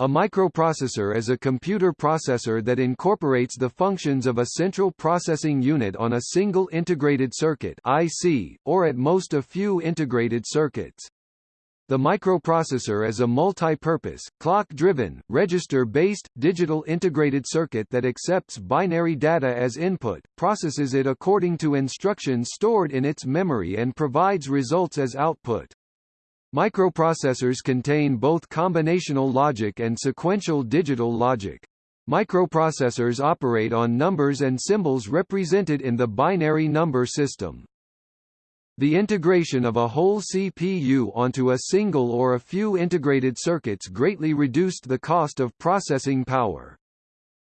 A microprocessor is a computer processor that incorporates the functions of a central processing unit on a single integrated circuit IC, or at most a few integrated circuits. The microprocessor is a multi-purpose, clock-driven, register-based, digital integrated circuit that accepts binary data as input, processes it according to instructions stored in its memory and provides results as output. Microprocessors contain both combinational logic and sequential digital logic. Microprocessors operate on numbers and symbols represented in the binary number system. The integration of a whole CPU onto a single or a few integrated circuits greatly reduced the cost of processing power.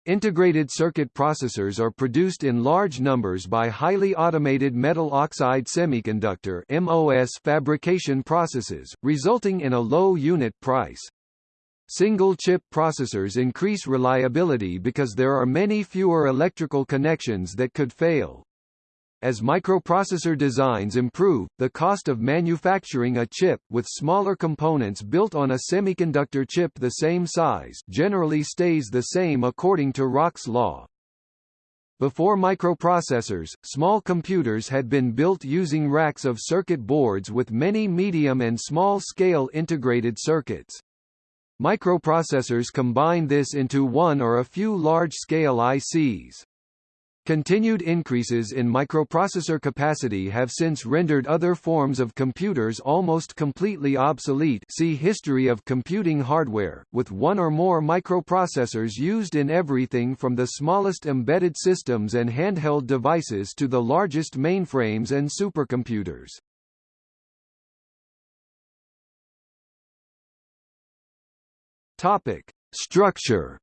Integrated circuit processors are produced in large numbers by highly automated metal oxide semiconductor MOS fabrication processes, resulting in a low unit price. Single-chip processors increase reliability because there are many fewer electrical connections that could fail. As microprocessor designs improve, the cost of manufacturing a chip with smaller components built on a semiconductor chip the same size generally stays the same according to Rock's law. Before microprocessors, small computers had been built using racks of circuit boards with many medium and small-scale integrated circuits. Microprocessors combine this into one or a few large-scale ICs. Continued increases in microprocessor capacity have since rendered other forms of computers almost completely obsolete see History of computing hardware, with one or more microprocessors used in everything from the smallest embedded systems and handheld devices to the largest mainframes and supercomputers. Topic. Structure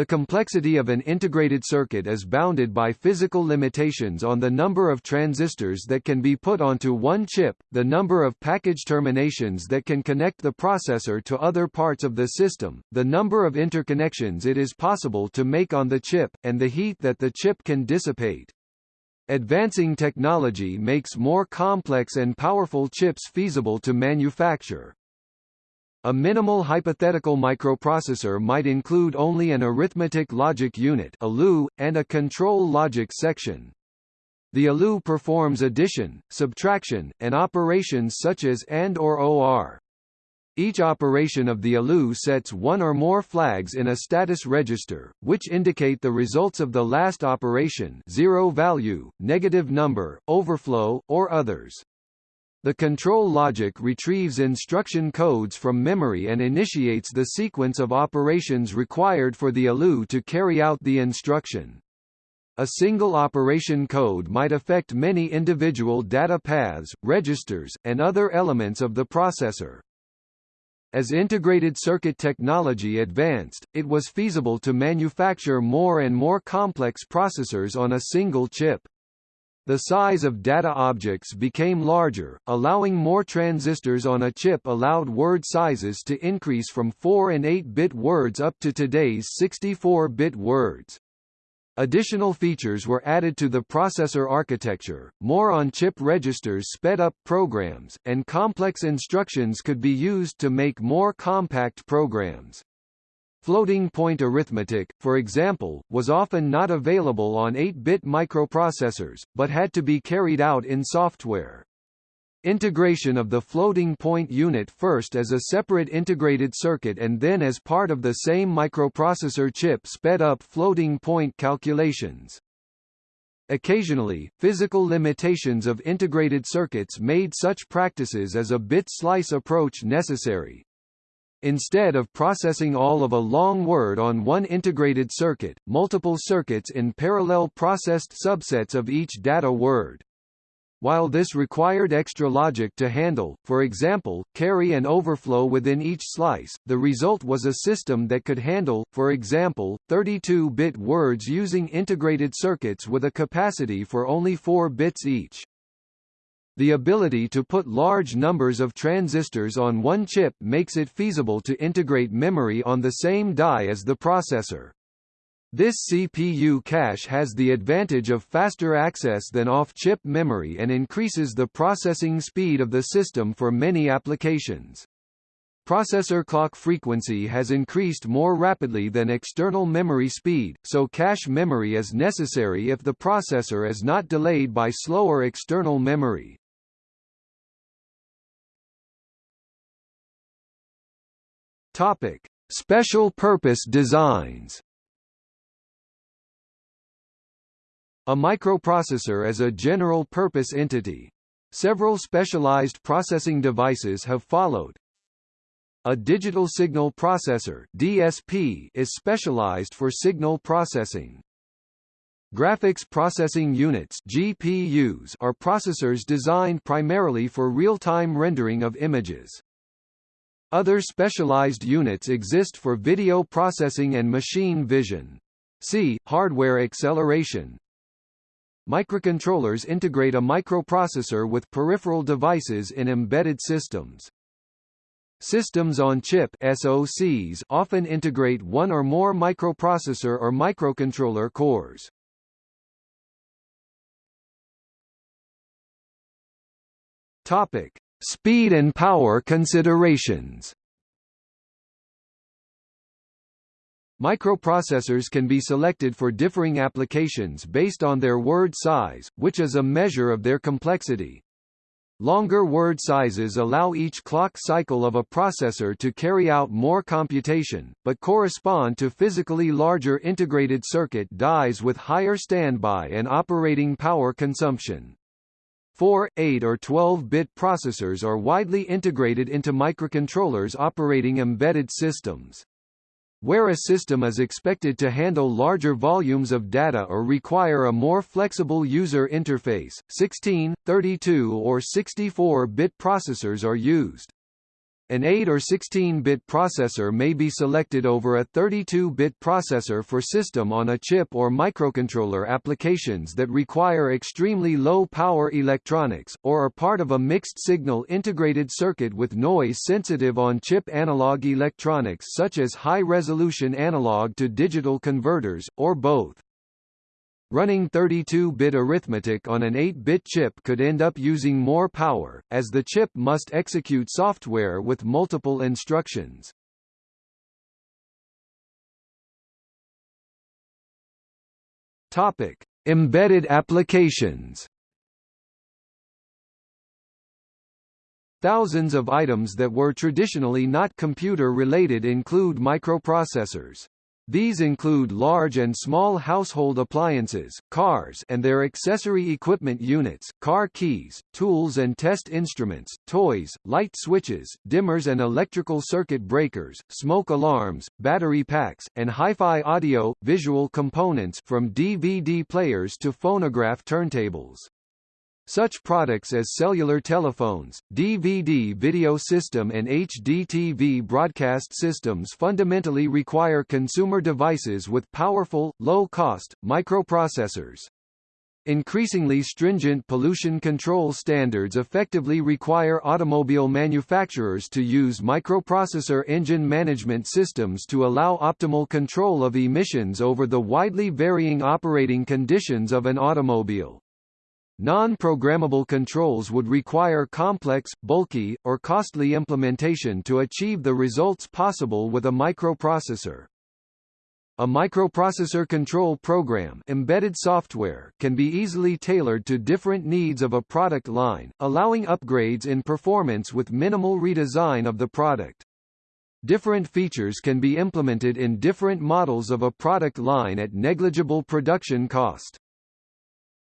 The complexity of an integrated circuit is bounded by physical limitations on the number of transistors that can be put onto one chip, the number of package terminations that can connect the processor to other parts of the system, the number of interconnections it is possible to make on the chip, and the heat that the chip can dissipate. Advancing technology makes more complex and powerful chips feasible to manufacture. A minimal hypothetical microprocessor might include only an arithmetic logic unit and a control logic section. The ALU performs addition, subtraction, and operations such as AND or OR. Each operation of the ALU sets one or more flags in a status register, which indicate the results of the last operation zero value, negative number, overflow, or others. The control logic retrieves instruction codes from memory and initiates the sequence of operations required for the ALU to carry out the instruction. A single operation code might affect many individual data paths, registers, and other elements of the processor. As integrated circuit technology advanced, it was feasible to manufacture more and more complex processors on a single chip. The size of data objects became larger, allowing more transistors on a chip allowed word sizes to increase from 4 and 8-bit words up to today's 64-bit words. Additional features were added to the processor architecture, more on-chip registers sped up programs, and complex instructions could be used to make more compact programs. Floating-point arithmetic, for example, was often not available on 8-bit microprocessors, but had to be carried out in software. Integration of the floating-point unit first as a separate integrated circuit and then as part of the same microprocessor chip sped up floating-point calculations. Occasionally, physical limitations of integrated circuits made such practices as a bit slice approach necessary, Instead of processing all of a long word on one integrated circuit, multiple circuits in parallel processed subsets of each data word. While this required extra logic to handle, for example, carry and overflow within each slice, the result was a system that could handle, for example, 32-bit words using integrated circuits with a capacity for only 4 bits each. The ability to put large numbers of transistors on one chip makes it feasible to integrate memory on the same die as the processor. This CPU cache has the advantage of faster access than off-chip memory and increases the processing speed of the system for many applications. Processor clock frequency has increased more rapidly than external memory speed, so cache memory is necessary if the processor is not delayed by slower external memory. Topic: Special purpose designs. A microprocessor is a general-purpose entity. Several specialized processing devices have followed. A digital signal processor DSP is specialized for signal processing. Graphics processing units GPUs are processors designed primarily for real-time rendering of images. Other specialized units exist for video processing and machine vision. See, hardware acceleration. Microcontrollers integrate a microprocessor with peripheral devices in embedded systems. Systems on chip SoCs often integrate one or more microprocessor or microcontroller cores. Topic: Speed and power considerations. Microprocessors can be selected for differing applications based on their word size, which is a measure of their complexity. Longer word sizes allow each clock cycle of a processor to carry out more computation, but correspond to physically larger integrated circuit dies with higher standby and operating power consumption. 4, 8 or 12-bit processors are widely integrated into microcontrollers operating embedded systems. Where a system is expected to handle larger volumes of data or require a more flexible user interface, 16, 32 or 64-bit processors are used. An 8 or 16-bit processor may be selected over a 32-bit processor for system-on-a-chip or microcontroller applications that require extremely low-power electronics, or are part of a mixed-signal integrated circuit with noise-sensitive on-chip analog electronics such as high-resolution analog-to-digital converters, or both. Running 32-bit arithmetic on an 8-bit chip could end up using more power, as the chip must execute software with multiple instructions. Topic: Embedded applications. Thousands of items that were traditionally not computer-related include microprocessors. These include large and small household appliances, cars and their accessory equipment units, car keys, tools and test instruments, toys, light switches, dimmers and electrical circuit breakers, smoke alarms, battery packs, and hi-fi audio, visual components from DVD players to phonograph turntables. Such products as cellular telephones, DVD video system and HDTV broadcast systems fundamentally require consumer devices with powerful, low-cost, microprocessors. Increasingly stringent pollution control standards effectively require automobile manufacturers to use microprocessor engine management systems to allow optimal control of emissions over the widely varying operating conditions of an automobile. Non-programmable controls would require complex, bulky, or costly implementation to achieve the results possible with a microprocessor. A microprocessor control program embedded software can be easily tailored to different needs of a product line, allowing upgrades in performance with minimal redesign of the product. Different features can be implemented in different models of a product line at negligible production cost.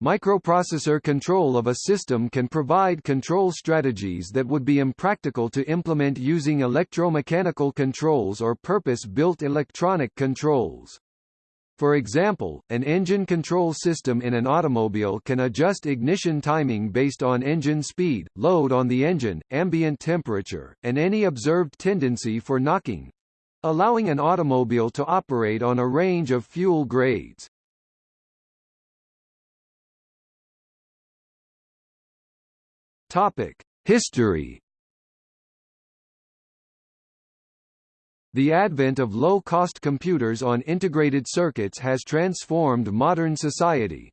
Microprocessor control of a system can provide control strategies that would be impractical to implement using electromechanical controls or purpose-built electronic controls. For example, an engine control system in an automobile can adjust ignition timing based on engine speed, load on the engine, ambient temperature, and any observed tendency for knocking, allowing an automobile to operate on a range of fuel grades. Topic: History. The advent of low-cost computers on integrated circuits has transformed modern society.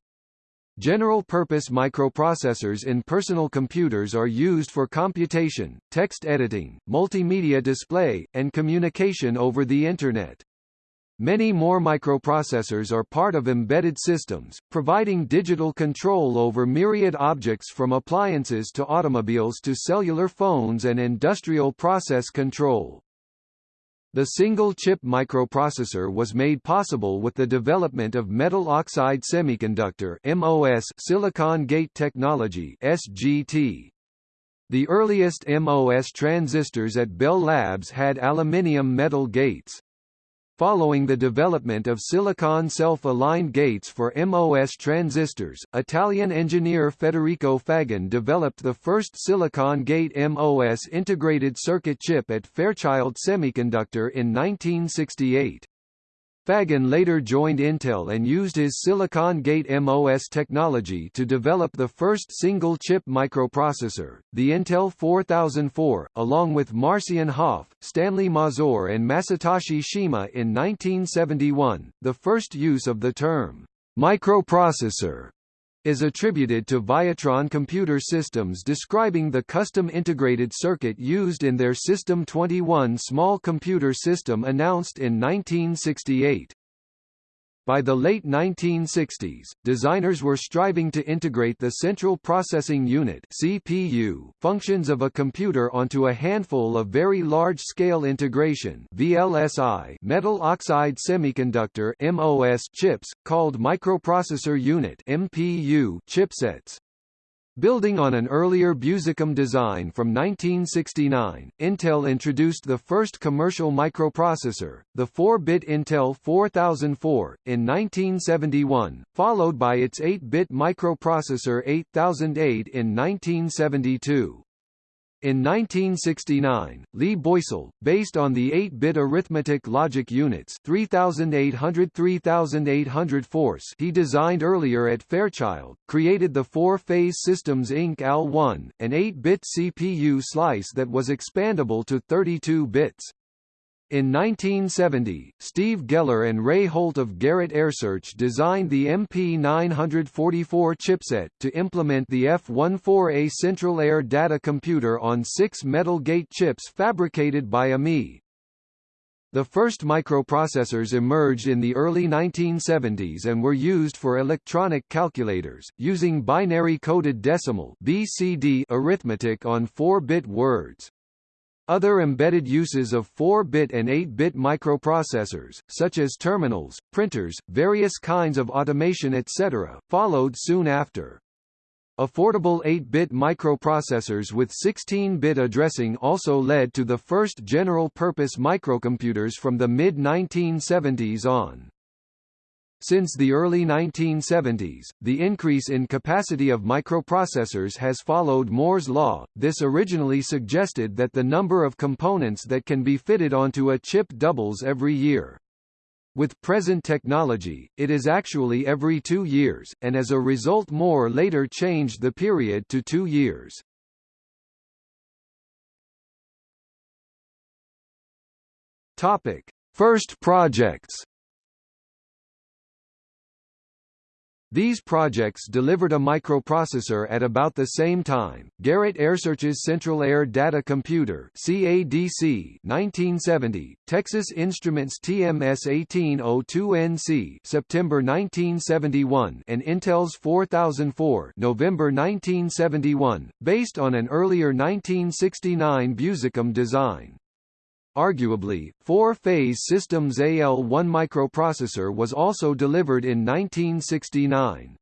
General-purpose microprocessors in personal computers are used for computation, text editing, multimedia display, and communication over the Internet. Many more microprocessors are part of embedded systems, providing digital control over myriad objects from appliances to automobiles to cellular phones and industrial process control. The single-chip microprocessor was made possible with the development of metal oxide semiconductor MOS silicon gate technology SGT. The earliest MOS transistors at Bell Labs had aluminium metal gates. Following the development of silicon self-aligned gates for MOS transistors, Italian engineer Federico Faggin developed the first silicon gate MOS integrated circuit chip at Fairchild Semiconductor in 1968. Faggin later joined Intel and used his Silicon Gate MOS technology to develop the first single-chip microprocessor, the Intel 4004, along with Marcian Hoff, Stanley Mazor and Masatoshi Shima in 1971. The first use of the term microprocessor is attributed to Viatron Computer Systems describing the custom integrated circuit used in their System 21 small computer system announced in 1968. By the late 1960s, designers were striving to integrate the Central Processing Unit (CPU) functions of a computer onto a handful of very large-scale integration (VLSI) metal oxide semiconductor (MOS) chips called microprocessor unit (MPU) chipsets. Building on an earlier Busicom design from 1969, Intel introduced the first commercial microprocessor, the 4-bit Intel 4004, in 1971, followed by its 8-bit microprocessor 8008 in 1972. In 1969, Lee Boysel, based on the 8-bit arithmetic logic units 3800-3800 force he designed earlier at Fairchild, created the Four-Phase Systems Inc. AL1, an 8-bit CPU slice that was expandable to 32 bits. In 1970, Steve Geller and Ray Holt of Garrett AiResearch designed the MP944 chipset to implement the F14A Central Air Data Computer on six metal gate chips fabricated by AMI. The first microprocessors emerged in the early 1970s and were used for electronic calculators, using binary-coded decimal BCD arithmetic on 4-bit words. Other embedded uses of 4-bit and 8-bit microprocessors, such as terminals, printers, various kinds of automation etc., followed soon after. Affordable 8-bit microprocessors with 16-bit addressing also led to the first general-purpose microcomputers from the mid-1970s on. Since the early 1970s, the increase in capacity of microprocessors has followed Moore's law. This originally suggested that the number of components that can be fitted onto a chip doubles every year. With present technology, it is actually every two years, and as a result Moore later changed the period to two years. Topic. First projects These projects delivered a microprocessor at about the same time. Garrett AiResearch's Central Air Data Computer (CADC) 1970, Texas Instruments TMS 1802NC September 1971, and Intel's 4004 November 1971, based on an earlier 1969 Busicom design. Arguably, four-phase Systems AL1 microprocessor was also delivered in 1969.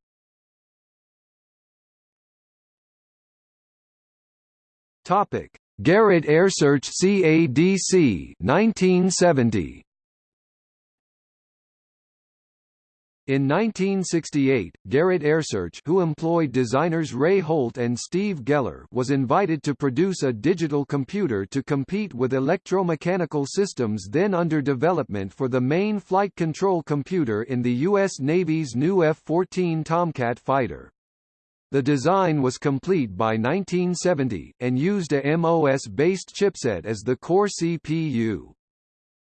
Topic: Garrett AiResearch CADC 1970. In 1968, Garrett AiResearch who employed designers Ray Holt and Steve Geller was invited to produce a digital computer to compete with electromechanical systems then under development for the main flight control computer in the U.S. Navy's new F-14 Tomcat fighter. The design was complete by 1970, and used a MOS-based chipset as the core CPU.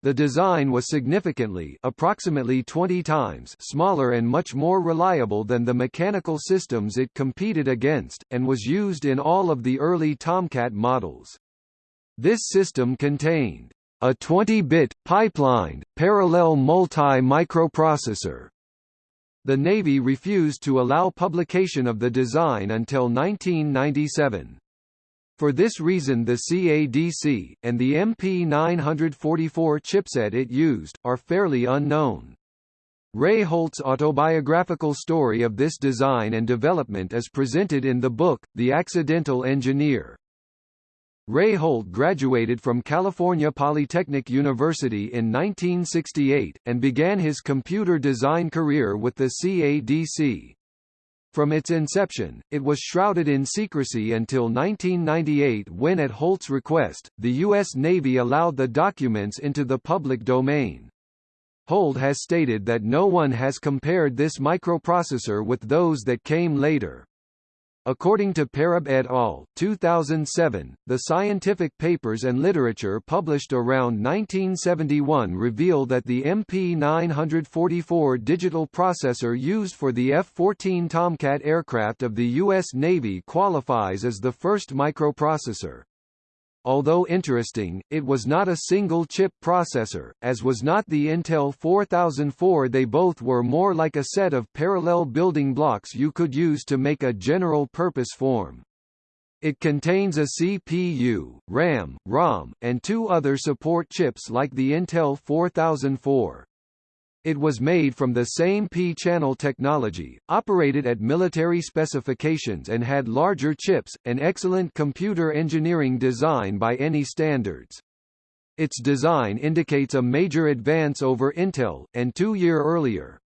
The design was significantly approximately 20 times smaller and much more reliable than the mechanical systems it competed against, and was used in all of the early Tomcat models. This system contained a 20-bit, pipelined, parallel multi-microprocessor. The Navy refused to allow publication of the design until 1997. For this reason the CADC, and the MP944 chipset it used, are fairly unknown. Ray Holt's autobiographical story of this design and development is presented in the book, The Accidental Engineer. Ray Holt graduated from California Polytechnic University in 1968, and began his computer design career with the CADC. From its inception, it was shrouded in secrecy until 1998 when at Holt's request, the U.S. Navy allowed the documents into the public domain. Holt has stated that no one has compared this microprocessor with those that came later. According to Parab et al. 2007, the scientific papers and literature published around 1971 reveal that the MP944 digital processor used for the F-14 Tomcat aircraft of the U.S. Navy qualifies as the first microprocessor. Although interesting, it was not a single-chip processor, as was not the Intel 4004 they both were more like a set of parallel building blocks you could use to make a general-purpose form. It contains a CPU, RAM, ROM, and two other support chips like the Intel 4004. It was made from the same P-channel technology, operated at military specifications and had larger chips, an excellent computer engineering design by any standards. Its design indicates a major advance over Intel, and two year earlier.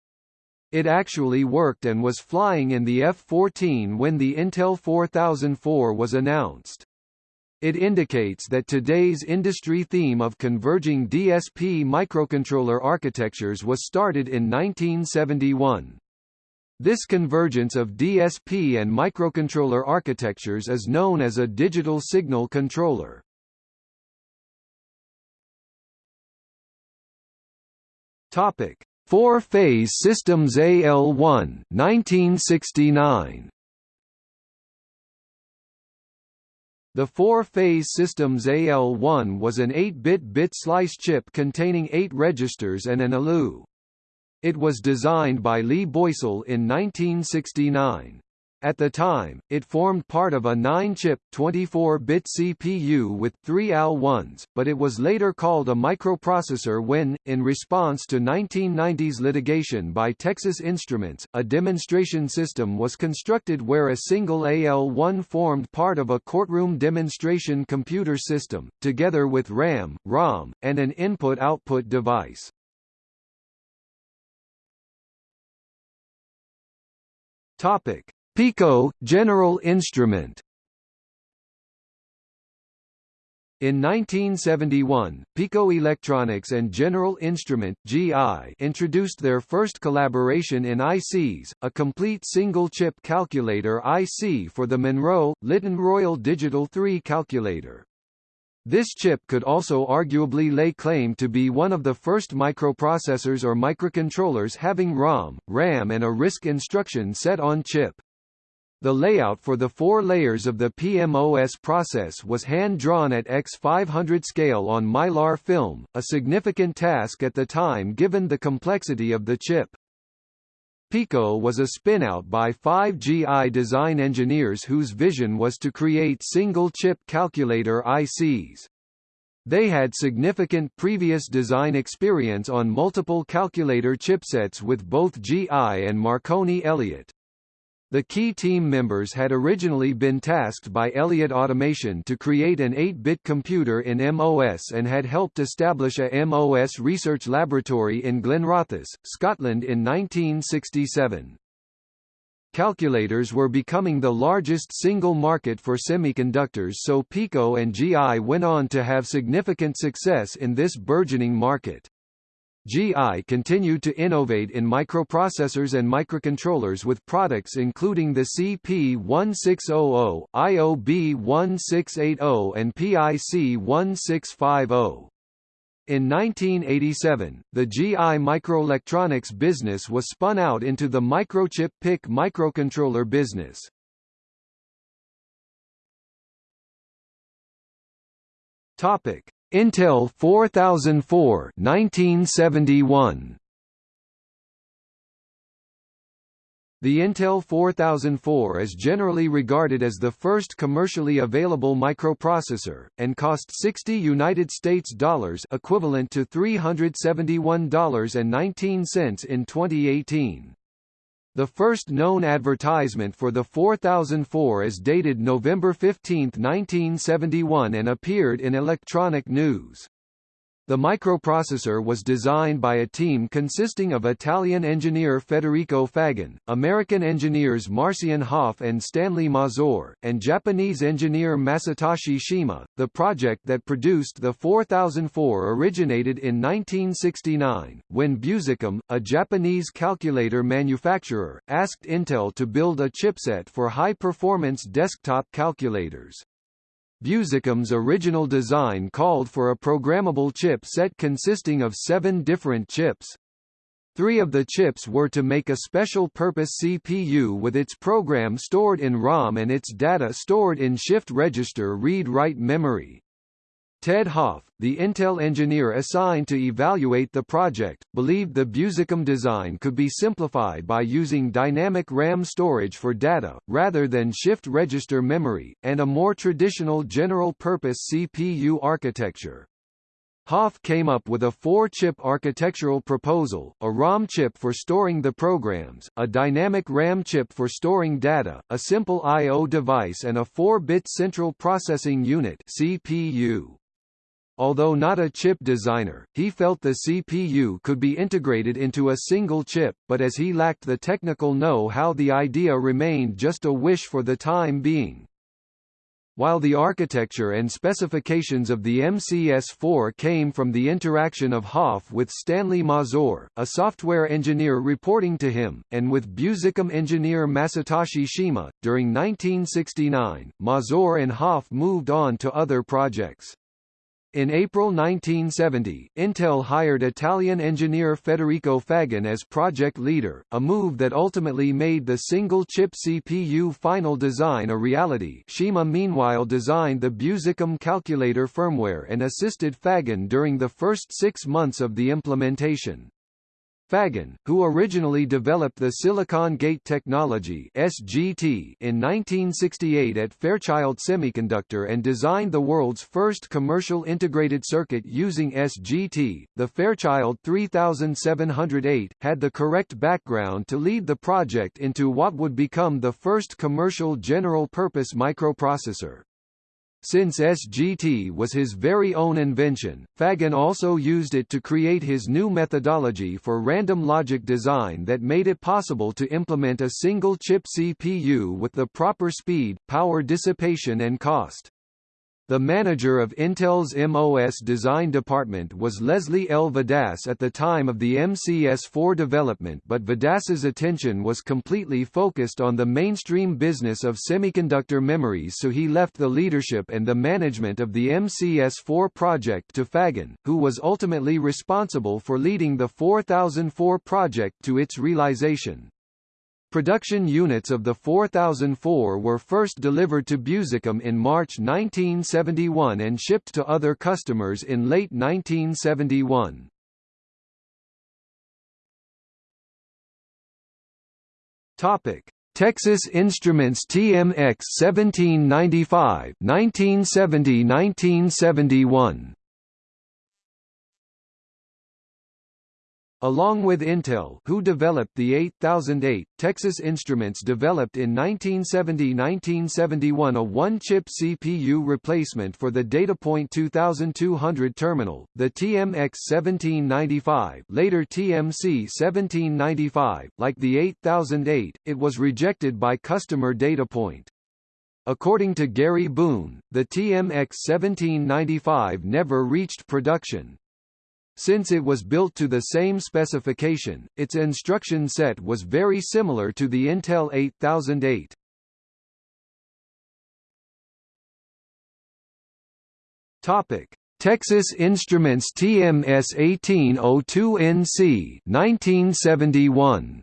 It actually worked and was flying in the F-14 when the Intel 4004 was announced. It indicates that today's industry theme of converging DSP microcontroller architectures was started in 1971. This convergence of DSP and microcontroller architectures is known as a digital signal controller. Topic: Four-phase systems AL1 1969. The four-phase system's AL1 was an 8-bit bit slice chip containing 8 registers and an ALU. It was designed by Lee Boysel in 1969. At the time, it formed part of a 9-chip, 24-bit CPU with three AL1s, but it was later called a microprocessor when, in response to 1990s litigation by Texas Instruments, a demonstration system was constructed where a single AL1 formed part of a courtroom demonstration computer system, together with RAM, ROM, and an input-output device. Topic Pico, General Instrument In 1971, Pico Electronics and General Instrument (GI) introduced their first collaboration in ICs, a complete single-chip calculator IC for the Monroe Litton Royal Digital 3 calculator. This chip could also arguably lay claim to be one of the first microprocessors or microcontrollers having ROM, RAM and a RISC instruction set on chip. The layout for the four layers of the PMOS process was hand-drawn at X500 scale on mylar film, a significant task at the time given the complexity of the chip. Pico was a spin-out by five GI design engineers whose vision was to create single-chip calculator ICs. They had significant previous design experience on multiple calculator chipsets with both GI and Marconi Elliott. The key team members had originally been tasked by Elliott Automation to create an 8-bit computer in MOS and had helped establish a MOS research laboratory in Glenrothes, Scotland in 1967. Calculators were becoming the largest single market for semiconductors so Pico and GI went on to have significant success in this burgeoning market. GI continued to innovate in microprocessors and microcontrollers with products including the CP1600, IOB1680 and PIC1650. In 1987, the GI Microelectronics business was spun out into the Microchip PIC microcontroller business. Topic: Intel 4004 1971. The Intel 4004 is generally regarded as the first commercially available microprocessor, and cost 60 United States dollars equivalent to $371.19 in 2018. The first known advertisement for the 4004 is dated November 15, 1971 and appeared in Electronic News. The microprocessor was designed by a team consisting of Italian engineer Federico Faggin, American engineers Marcian Hoff and Stanley Mazor, and Japanese engineer Masatoshi Shima. The project that produced the 4004 originated in 1969, when Busicom, a Japanese calculator manufacturer, asked Intel to build a chipset for high-performance desktop calculators. Busicom's original design called for a programmable chip set consisting of seven different chips. Three of the chips were to make a special-purpose CPU with its program stored in ROM and its data stored in shift register read-write memory. Ted Hoff, the Intel engineer assigned to evaluate the project, believed the Busicom design could be simplified by using dynamic RAM storage for data, rather than shift register memory, and a more traditional general-purpose CPU architecture. Hoff came up with a four-chip architectural proposal, a ROM chip for storing the programs, a dynamic RAM chip for storing data, a simple I.O. device and a 4-bit central processing unit CPU. Although not a chip designer, he felt the CPU could be integrated into a single chip, but as he lacked the technical know-how the idea remained just a wish for the time being. While the architecture and specifications of the MCS4 came from the interaction of Hoff with Stanley Mazor, a software engineer reporting to him, and with Busicom engineer Masatoshi Shima, during 1969, Mazor and Hoff moved on to other projects. In April 1970, Intel hired Italian engineer Federico Faggin as project leader, a move that ultimately made the single-chip CPU final design a reality Shima meanwhile designed the Busicom calculator firmware and assisted Faggin during the first six months of the implementation. Faggin, who originally developed the Silicon Gate Technology (SGT) in 1968 at Fairchild Semiconductor and designed the world's first commercial integrated circuit using SGT, the Fairchild 3708, had the correct background to lead the project into what would become the first commercial general-purpose microprocessor. Since SGT was his very own invention, Faggin also used it to create his new methodology for random logic design that made it possible to implement a single-chip CPU with the proper speed, power dissipation and cost. The manager of Intel's MOS design department was Leslie L. Vadas at the time of the MCS4 development but Vadas's attention was completely focused on the mainstream business of semiconductor memories so he left the leadership and the management of the MCS4 project to Faggin, who was ultimately responsible for leading the 4004 project to its realization. Production units of the 4004 were first delivered to Busicom in March 1971 and shipped to other customers in late 1971. Topic: Texas Instruments TMX 1795 1970-1971 Along with Intel who developed the 8008, Texas Instruments developed in 1970–1971 a one-chip CPU replacement for the Datapoint 2200 terminal, the TMX 1795 later TMC 1795. Like the 8008, it was rejected by customer Datapoint. According to Gary Boone, the TMX 1795 never reached production. Since it was built to the same specification, its instruction set was very similar to the Intel 8008. Topic: Texas Instruments TMS 1802NC 1971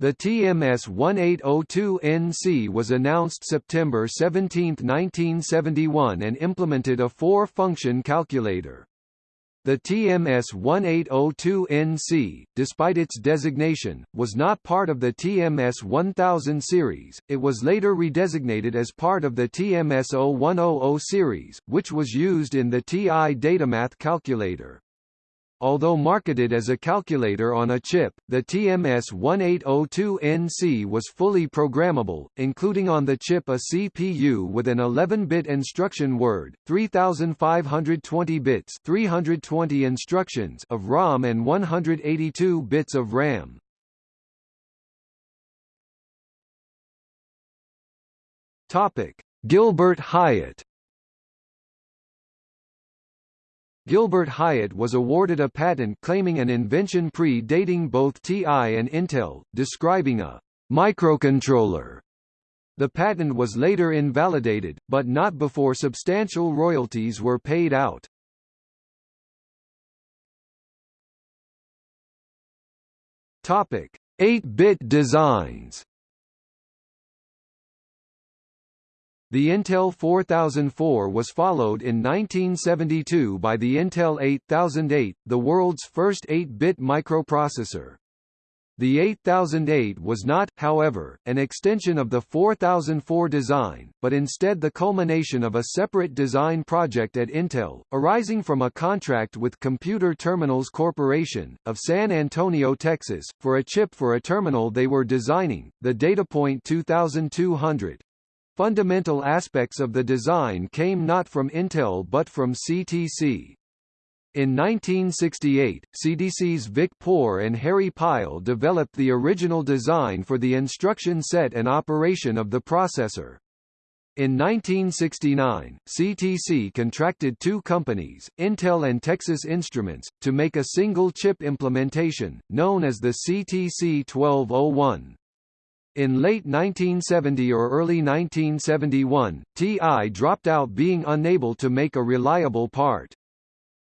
The TMS 1802NC was announced September 17, 1971 and implemented a four-function calculator. The TMS 1802NC, despite its designation, was not part of the TMS 1000 series, it was later redesignated as part of the TMS 0100 series, which was used in the TI Datamath calculator. Although marketed as a calculator on a chip, the TMS-1802NC was fully programmable, including on the chip a CPU with an 11-bit instruction word, 3520 bits 320 instructions of ROM and 182 bits of RAM. Gilbert Hyatt Gilbert Hyatt was awarded a patent claiming an invention pre-dating both TI and Intel, describing a microcontroller. The patent was later invalidated, but not before substantial royalties were paid out. Topic: 8-bit designs. The Intel 4004 was followed in 1972 by the Intel 8008, the world's first 8-bit microprocessor. The 8008 was not, however, an extension of the 4004 design, but instead the culmination of a separate design project at Intel, arising from a contract with Computer Terminals Corporation, of San Antonio, Texas, for a chip for a terminal they were designing, the DataPoint 2200. Fundamental aspects of the design came not from Intel but from CTC. In 1968, CTC's Vic Poor and Harry Pyle developed the original design for the instruction set and operation of the processor. In 1969, CTC contracted two companies, Intel and Texas Instruments, to make a single chip implementation, known as the CTC 1201. In late 1970 or early 1971, TI dropped out being unable to make a reliable part.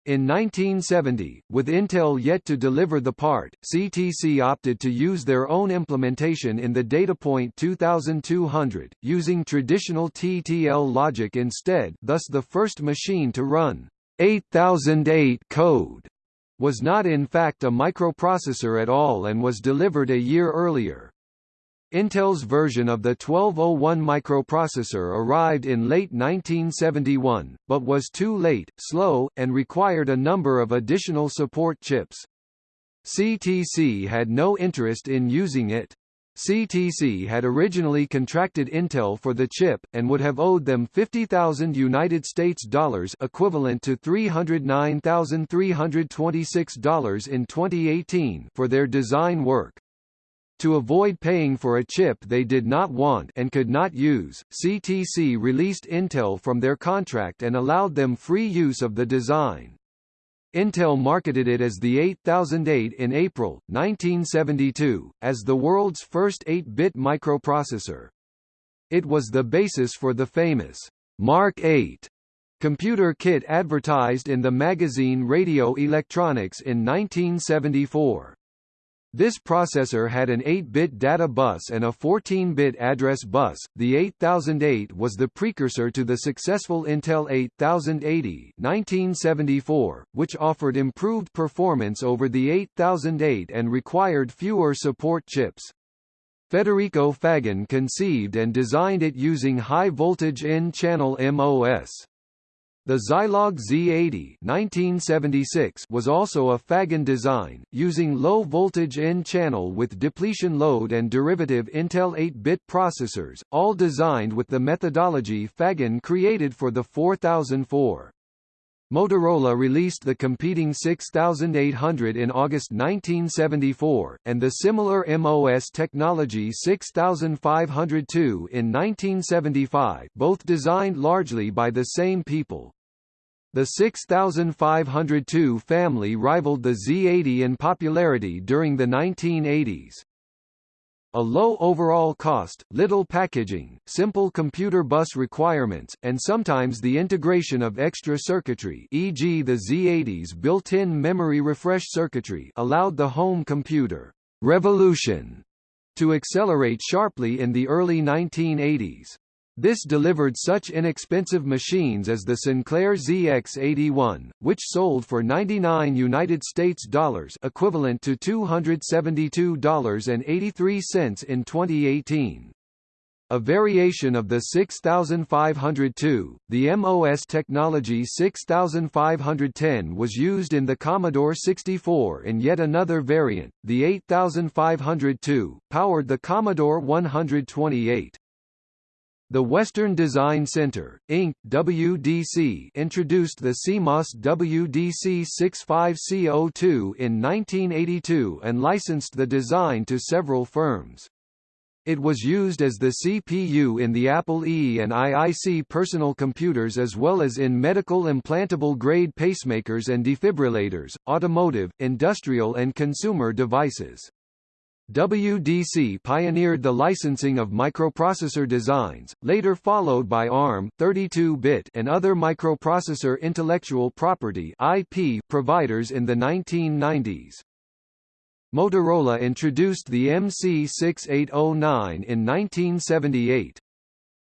In 1970, with Intel yet to deliver the part, CTC opted to use their own implementation in the DataPoint 2200, using traditional TTL logic instead thus the first machine to run 8008 code was not in fact a microprocessor at all and was delivered a year earlier. Intel's version of the 1201 microprocessor arrived in late 1971, but was too late, slow, and required a number of additional support chips. CTC had no interest in using it. CTC had originally contracted Intel for the chip, and would have owed them 50,000 United States dollars equivalent to $309,326 in 2018 for their design work. To avoid paying for a chip they did not want and could not use, CTC released Intel from their contract and allowed them free use of the design. Intel marketed it as the 8008 in April, 1972, as the world's first 8-bit microprocessor. It was the basis for the famous Mark 8 computer kit advertised in the magazine Radio Electronics in 1974. This processor had an 8-bit data bus and a 14-bit address bus. The 8008 was the precursor to the successful Intel 8080 1974, which offered improved performance over the 8008 and required fewer support chips. Federico Faggin conceived and designed it using high-voltage N-channel MOS. The Zilog Z80 1976 was also a Faggin design, using low-voltage N-channel with depletion load and derivative Intel 8-bit processors, all designed with the methodology Faggin created for the 4004. Motorola released the competing 6800 in August 1974, and the similar MOS technology 6502 in 1975 both designed largely by the same people. The 6502 family rivaled the Z80 in popularity during the 1980s. A low overall cost, little packaging, simple computer bus requirements, and sometimes the integration of extra circuitry e.g. the Z80's built-in memory refresh circuitry allowed the home computer revolution to accelerate sharply in the early 1980s. This delivered such inexpensive machines as the Sinclair ZX81, which sold for 99 United States dollars, equivalent to $272.83 in 2018. A variation of the 6502, the MOS Technology 6510 was used in the Commodore 64 in yet another variant, the 8502, powered the Commodore 128. The Western Design Center, Inc. WDC introduced the CMOS WDC-65C02 in 1982 and licensed the design to several firms. It was used as the CPU in the Apple II and IIC personal computers as well as in medical implantable grade pacemakers and defibrillators, automotive, industrial and consumer devices. WDC pioneered the licensing of microprocessor designs, later followed by ARM 32-bit and other microprocessor intellectual property IP providers in the 1990s. Motorola introduced the MC6809 in 1978.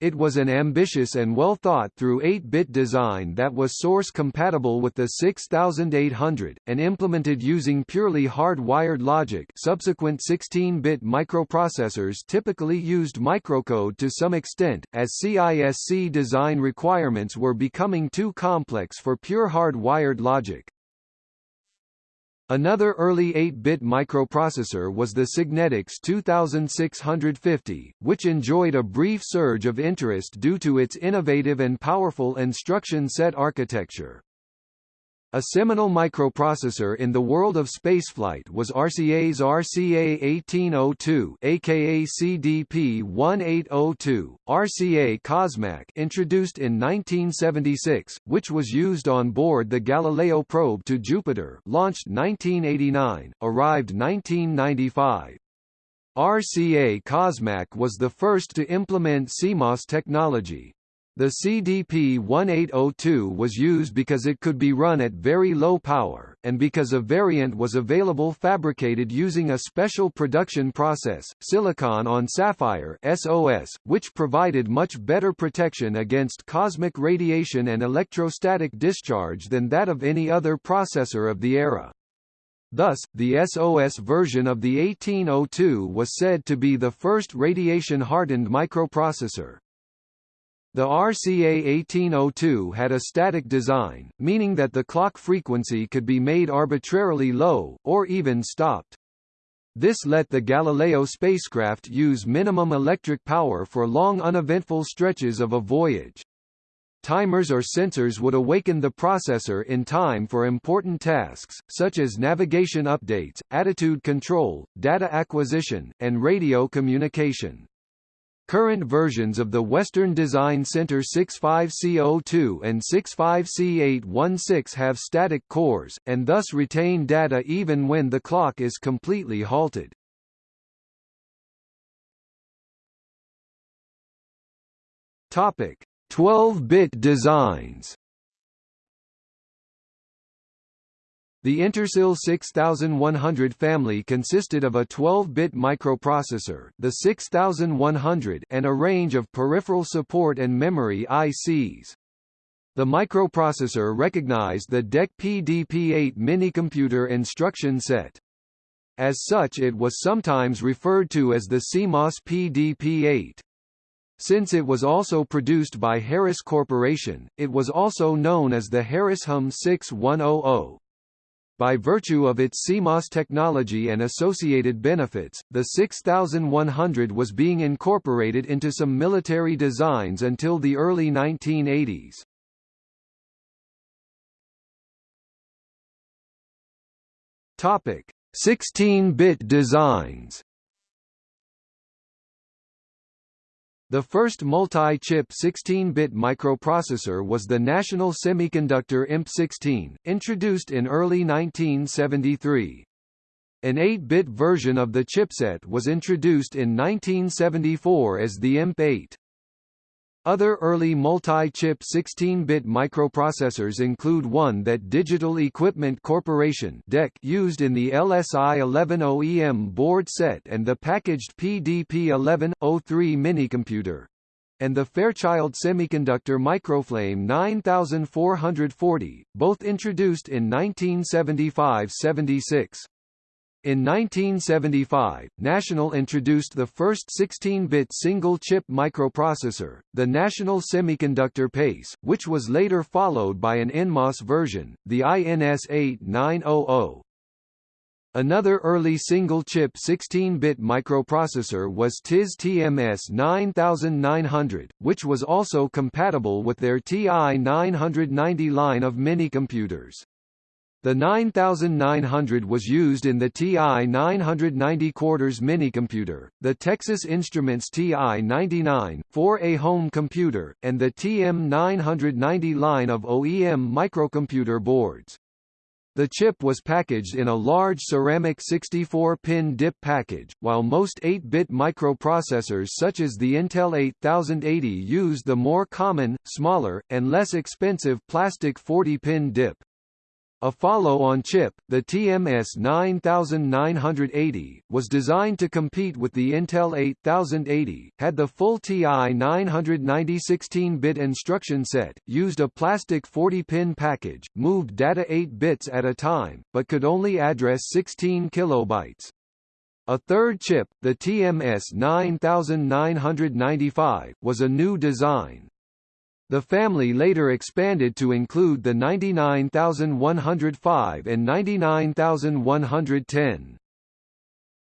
It was an ambitious and well-thought-through 8-bit design that was source-compatible with the 6800, and implemented using purely hard-wired logic subsequent 16-bit microprocessors typically used microcode to some extent, as CISC design requirements were becoming too complex for pure hard-wired logic. Another early 8-bit microprocessor was the Signetics 2650, which enjoyed a brief surge of interest due to its innovative and powerful instruction set architecture. A seminal microprocessor in the world of spaceflight was RCA's RCA 1802 aka CDP 1802, RCA Cosmac introduced in 1976, which was used on board the Galileo probe to Jupiter launched 1989, arrived 1995. RCA Cosmac was the first to implement CMOS technology, the CDP-1802 was used because it could be run at very low power, and because a variant was available fabricated using a special production process, silicon on sapphire SOS, which provided much better protection against cosmic radiation and electrostatic discharge than that of any other processor of the era. Thus, the SOS version of the 1802 was said to be the first radiation-hardened microprocessor. The RCA 1802 had a static design, meaning that the clock frequency could be made arbitrarily low, or even stopped. This let the Galileo spacecraft use minimum electric power for long uneventful stretches of a voyage. Timers or sensors would awaken the processor in time for important tasks, such as navigation updates, attitude control, data acquisition, and radio communication. Current versions of the Western Design Center 65C02 and 65C816 have static cores, and thus retain data even when the clock is completely halted. Topic: 12-bit designs. The Intersil 6100 family consisted of a 12-bit microprocessor, the 6100, and a range of peripheral support and memory ICs. The microprocessor recognized the DEC PDP-8 minicomputer instruction set. As such it was sometimes referred to as the CMOS PDP-8. Since it was also produced by Harris Corporation, it was also known as the Harris HUM 6100. By virtue of its CMOS technology and associated benefits, the 6100 was being incorporated into some military designs until the early 1980s. Topic: 16-bit designs. The first multi-chip 16-bit microprocessor was the National Semiconductor IMP16, introduced in early 1973. An 8-bit version of the chipset was introduced in 1974 as the IMP8. Other early multi-chip 16-bit microprocessors include one that Digital Equipment Corporation (DEC) used in the LSI 11 OEM board set and the packaged PDP 1103 minicomputer and the Fairchild Semiconductor Microflame 9440, both introduced in 1975–76. In 1975, National introduced the first 16-bit single-chip microprocessor, the National Semiconductor PACE, which was later followed by an NMOS version, the INS 8900. Another early single-chip 16-bit microprocessor was TI's TMS 9900, which was also compatible with their TI 990 line of minicomputers. The 9900 was used in the TI 990 quarters minicomputer, the Texas Instruments TI-99, 4A home computer, and the TM990 line of OEM microcomputer boards. The chip was packaged in a large ceramic 64-pin DIP package, while most 8-bit microprocessors such as the Intel 8080 used the more common, smaller, and less expensive plastic 40-pin DIP. A follow-on chip, the TMS 9980, was designed to compete with the Intel 8080, had the full TI 990 16-bit instruction set, used a plastic 40-pin package, moved data 8 bits at a time, but could only address 16 kilobytes. A third chip, the TMS 9995, was a new design. The family later expanded to include the 99105 and 99110.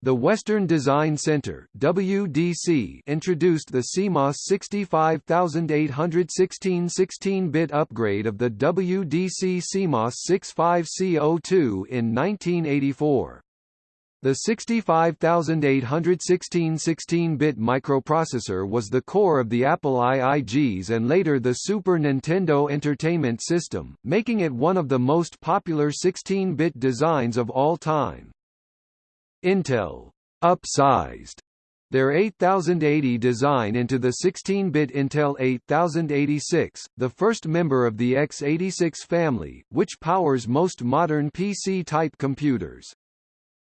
The Western Design Center WDC introduced the CMOS 65816 16-bit upgrade of the WDC CMOS 65C02 in 1984. The 65816 16-bit microprocessor was the core of the Apple IIGs and later the Super Nintendo Entertainment System, making it one of the most popular 16-bit designs of all time. Intel upsized their 8080 design into the 16-bit Intel 8086, the first member of the x86 family, which powers most modern PC-type computers.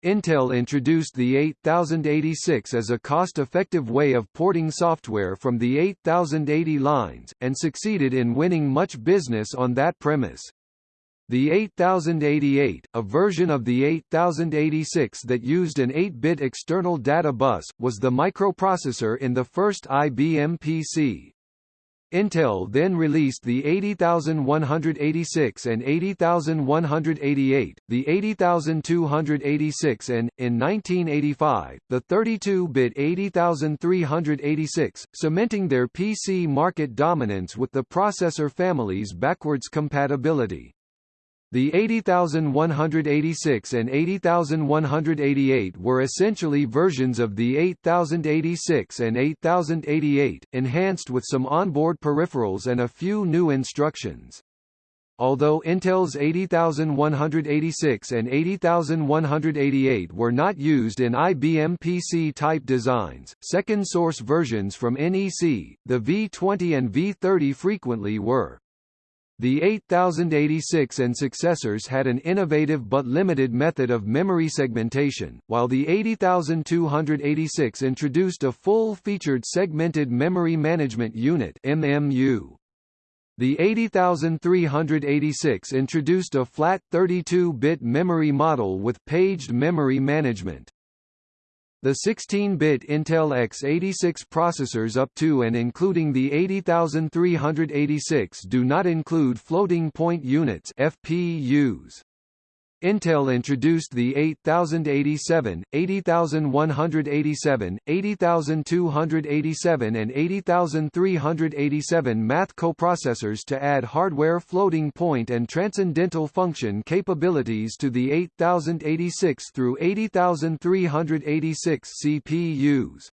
Intel introduced the 8086 as a cost-effective way of porting software from the 8080 lines, and succeeded in winning much business on that premise. The 8088, a version of the 8086 that used an 8-bit external data bus, was the microprocessor in the first IBM PC. Intel then released the 80186 and 80188, the 80286 and, in 1985, the 32-bit 80386, cementing their PC market dominance with the processor family's backwards compatibility. The 80186 and 80188 were essentially versions of the 8086 and 8088, enhanced with some onboard peripherals and a few new instructions. Although Intel's 80186 and 80188 were not used in IBM PC-type designs, second-source versions from NEC, the V20 and V30 frequently were. The 8086 and successors had an innovative but limited method of memory segmentation, while the 80286 introduced a full-featured Segmented Memory Management Unit MMU. The 80386 introduced a flat 32-bit memory model with paged memory management. The 16-bit Intel x86 processors up to and including the 80386 do not include floating point units FPUs. Intel introduced the 8087, 80187, 80287 and 80387 math coprocessors to add hardware floating point and transcendental function capabilities to the 8086 through 80386 CPUs.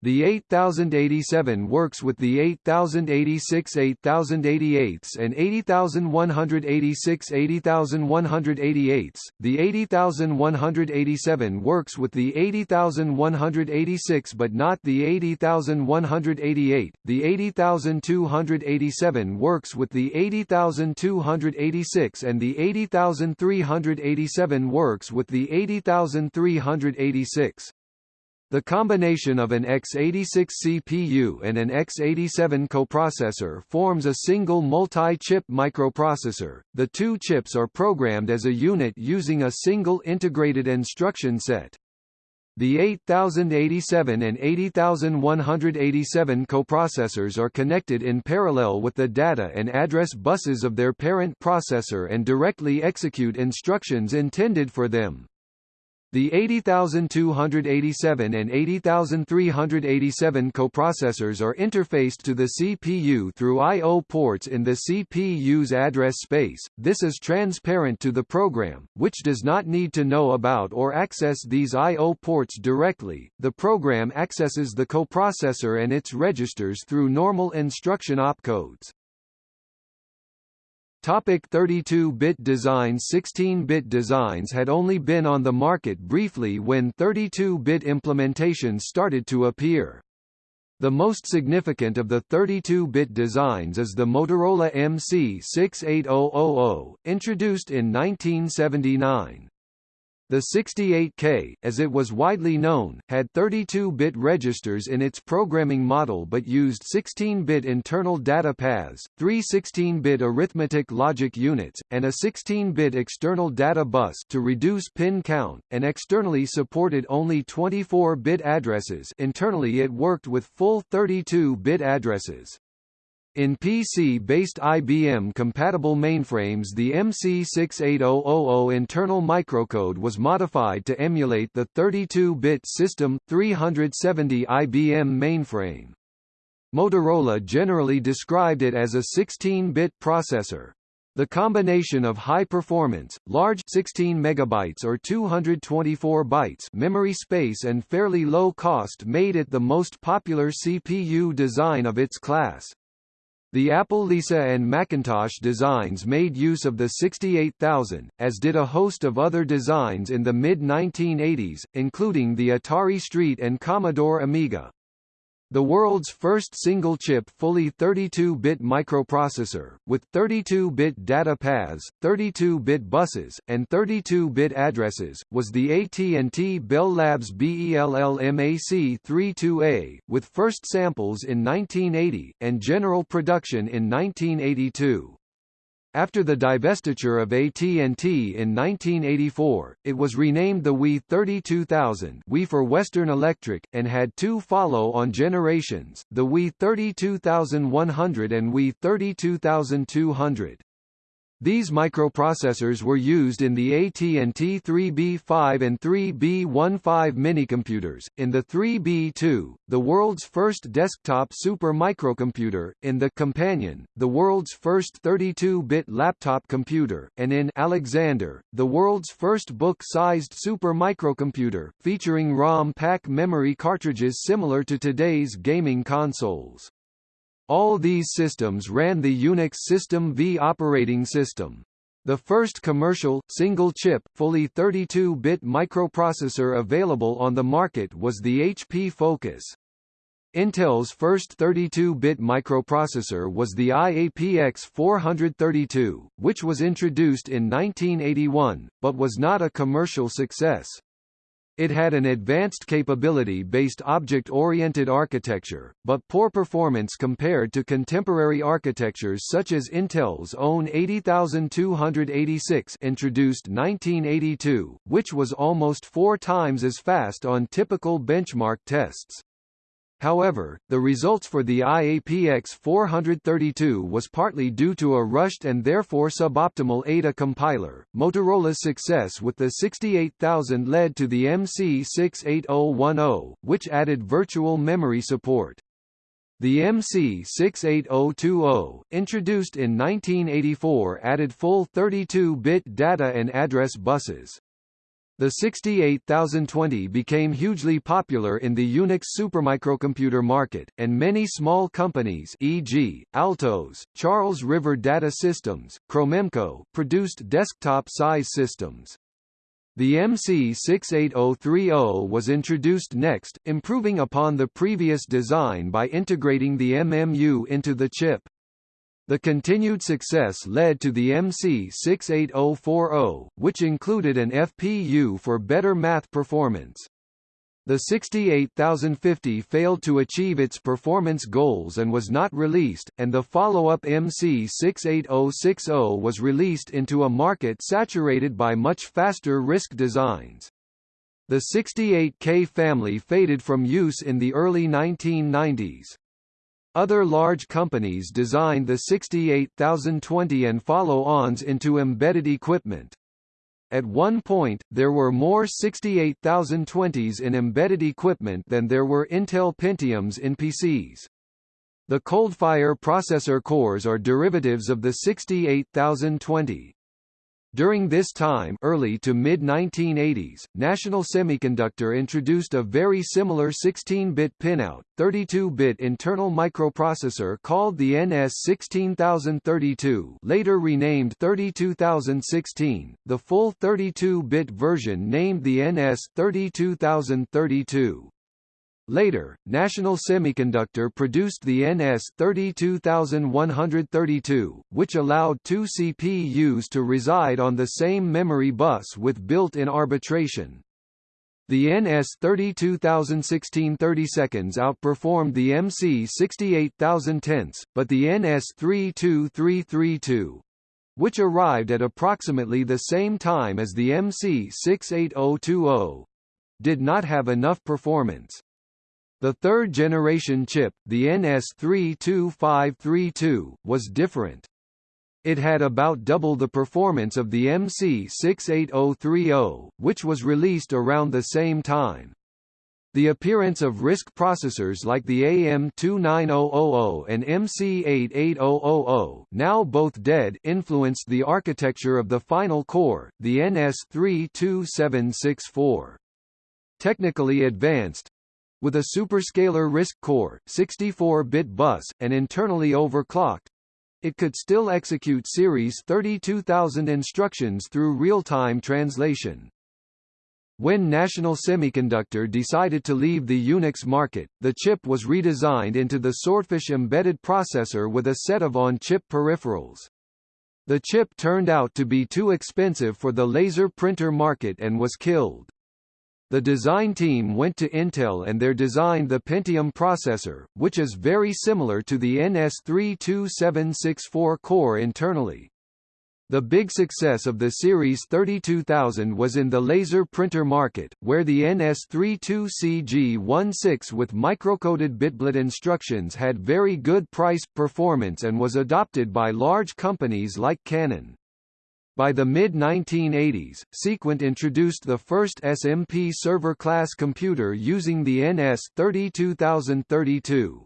The 8087 works with the 8086 8088s and 80186 80188s. The 80187 works with the 80186 but not the 80188. The 80287 works with the 80286 and the 80387 works with the 80386. The combination of an x86 CPU and an x87 coprocessor forms a single multi-chip microprocessor. The two chips are programmed as a unit using a single integrated instruction set. The 8087 and 80187 coprocessors are connected in parallel with the data and address buses of their parent processor and directly execute instructions intended for them. The 80287 and 80387 coprocessors are interfaced to the CPU through I.O. ports in the CPU's address space. This is transparent to the program, which does not need to know about or access these I.O. ports directly. The program accesses the coprocessor and its registers through normal instruction opcodes. Topic 32-bit designs 16-bit designs had only been on the market briefly when 32-bit implementations started to appear. The most significant of the 32-bit designs is the Motorola MC68000, introduced in 1979. The 68K, as it was widely known, had 32-bit registers in its programming model but used 16-bit internal data paths, three 16-bit arithmetic logic units, and a 16-bit external data bus to reduce pin count, and externally supported only 24-bit addresses internally it worked with full 32-bit addresses. In PC-based IBM-compatible mainframes the MC68000 internal microcode was modified to emulate the 32-bit System 370 IBM mainframe. Motorola generally described it as a 16-bit processor. The combination of high performance, large 16 megabytes or 224 bytes memory space and fairly low cost made it the most popular CPU design of its class. The Apple Lisa and Macintosh designs made use of the 68000, as did a host of other designs in the mid-1980s, including the Atari ST and Commodore Amiga. The world's first single-chip fully 32-bit microprocessor, with 32-bit data paths, 32-bit buses, and 32-bit addresses, was the AT&T Bell Labs BELLMAC32A, with first samples in 1980, and general production in 1982. After the divestiture of AT&T in 1984, it was renamed the WE 32000 WE for Western Electric, and had two follow-on generations, the WE 32100 and WE 32200. These microprocessors were used in the AT&T 3B5 and 3B15 minicomputers, in the 3B2, the world's first desktop super microcomputer, in the Companion, the world's first 32-bit laptop computer, and in Alexander, the world's first book-sized super microcomputer, featuring ROM pack memory cartridges similar to today's gaming consoles. All these systems ran the Unix System V operating system. The first commercial, single-chip, fully 32-bit microprocessor available on the market was the HP Focus. Intel's first 32-bit microprocessor was the IAPX 432, which was introduced in 1981, but was not a commercial success. It had an advanced capability-based object-oriented architecture, but poor performance compared to contemporary architectures such as Intel's own 80286 introduced 1982, which was almost four times as fast on typical benchmark tests. However, the results for the IAPX 432 was partly due to a rushed and therefore suboptimal Ada compiler. Motorola's success with the 68000 led to the MC68010, which added virtual memory support. The MC68020, introduced in 1984 added full 32-bit data and address buses. The 68020 became hugely popular in the Unix supermicrocomputer market, and many small companies e.g., Altos, Charles River Data Systems, Cromemco, produced desktop-size systems. The MC68030 was introduced next, improving upon the previous design by integrating the MMU into the chip. The continued success led to the MC68040, which included an FPU for better math performance. The 68050 failed to achieve its performance goals and was not released, and the follow-up MC68060 was released into a market saturated by much faster RISC designs. The 68K family faded from use in the early 1990s. Other large companies designed the 68020 and follow-ons into embedded equipment. At one point, there were more 68020s in embedded equipment than there were Intel Pentiums in PCs. The Coldfire processor cores are derivatives of the 68020. During this time early to mid-1980s, National Semiconductor introduced a very similar 16-bit pinout, 32-bit internal microprocessor called the NS16032 later renamed 32016, the full 32-bit version named the NS32032. Later, National Semiconductor produced the NS32132, which allowed two CPUs to reside on the same memory bus with built-in arbitration. The NS32016 30 seconds outperformed the MC68010, but the NS32332 which arrived at approximately the same time as the MC68020 did not have enough performance. The third-generation chip, the NS32532, was different. It had about double the performance of the MC68030, which was released around the same time. The appearance of RISC processors like the AM29000 and MC88000 now both dead influenced the architecture of the final core, the NS32764. Technically advanced, with a superscalar RISC core, 64-bit bus, and internally overclocked, it could still execute Series 32000 instructions through real-time translation. When National Semiconductor decided to leave the Unix market, the chip was redesigned into the Swordfish embedded processor with a set of on-chip peripherals. The chip turned out to be too expensive for the laser printer market and was killed. The design team went to Intel and there designed the Pentium processor, which is very similar to the NS32764 core internally. The big success of the Series 32000 was in the laser printer market, where the NS32CG16 with microcoded BitBlt instructions had very good price performance and was adopted by large companies like Canon. By the mid-1980s, Sequent introduced the first SMP server-class computer using the NS32032.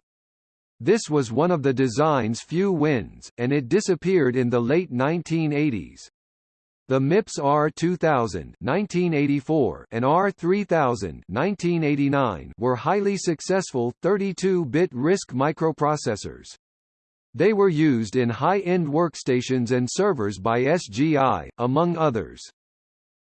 This was one of the design's few wins, and it disappeared in the late 1980s. The MIPS R2000 1984 and R3000 1989 were highly successful 32-bit RISC microprocessors. They were used in high-end workstations and servers by SGI, among others.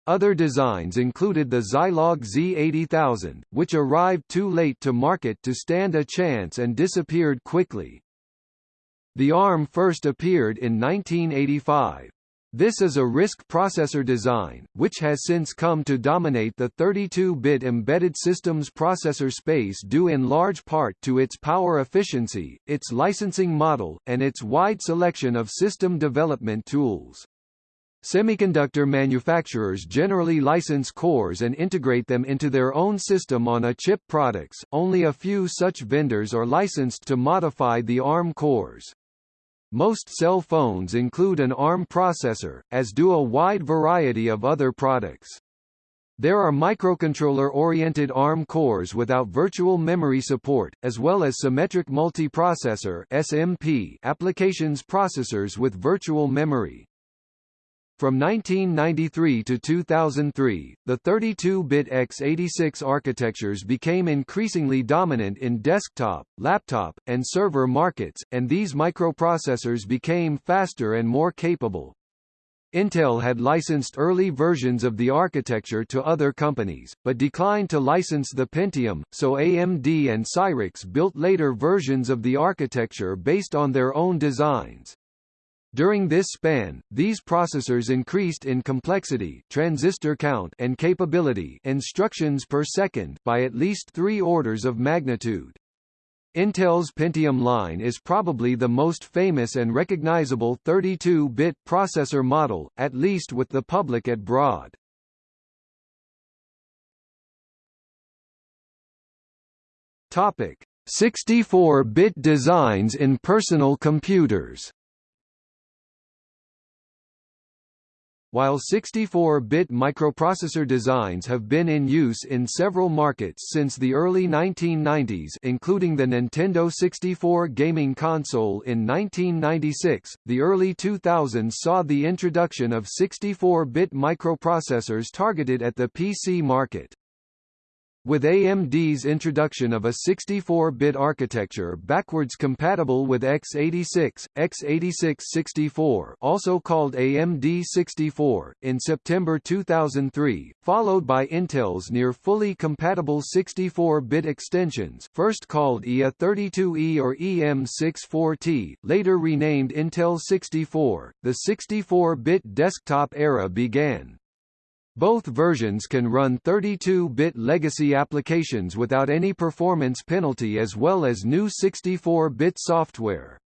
Other designs included the Zilog Z80000, which arrived too late to market to stand a chance and disappeared quickly. The ARM first appeared in 1985. This is a RISC processor design, which has since come to dominate the 32-bit embedded systems processor space due in large part to its power efficiency, its licensing model, and its wide selection of system development tools. Semiconductor manufacturers generally license cores and integrate them into their own system on a chip products, only a few such vendors are licensed to modify the ARM cores. Most cell phones include an ARM processor, as do a wide variety of other products. There are microcontroller-oriented ARM cores without virtual memory support, as well as symmetric multiprocessor (SMP) applications processors with virtual memory. From 1993 to 2003, the 32-bit x86 architectures became increasingly dominant in desktop, laptop, and server markets, and these microprocessors became faster and more capable. Intel had licensed early versions of the architecture to other companies, but declined to license the Pentium, so AMD and Cyrix built later versions of the architecture based on their own designs. During this span, these processors increased in complexity transistor count and capability instructions per second by at least three orders of magnitude. Intel's Pentium line is probably the most famous and recognizable 32-bit processor model, at least with the public at broad. Topic: 64-bit designs in personal computers. While 64-bit microprocessor designs have been in use in several markets since the early 1990s including the Nintendo 64 gaming console in 1996, the early 2000s saw the introduction of 64-bit microprocessors targeted at the PC market. With AMD's introduction of a 64-bit architecture backwards compatible with x86, x86-64 also called AMD 64, in September 2003, followed by Intel's near-fully compatible 64-bit extensions first called IA32E or EM64T, later renamed Intel 64, the 64-bit desktop era began. Both versions can run 32-bit legacy applications without any performance penalty as well as new 64-bit software.